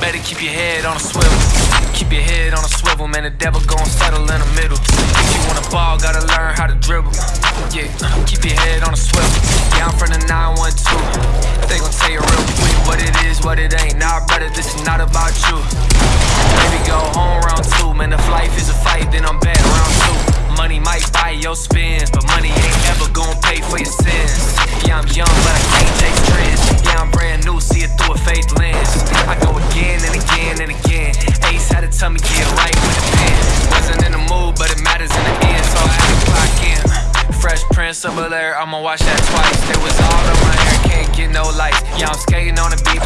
better keep your head on a swivel. Keep your head on a swivel, man. The devil gon' settle in the middle. If you wanna ball, gotta learn how to dribble. Yeah, keep your head on a swivel. Yeah, I'm from the 912. They gon' tell you real quick what it is, what it ain't. Nah, brother, this is not about you. Baby, go home round two. Man, if life is a fight, then I'm bad round two. Money might buy your spins, but money ain't ever gon' tell me get right with the pen. Wasn't in the mood, but it matters in the end, so I had to clock in. Fresh Prince of Bel Air, I'ma watch that twice. There was all on my hair, can't get no lights. Yeah, I'm skating on the beat,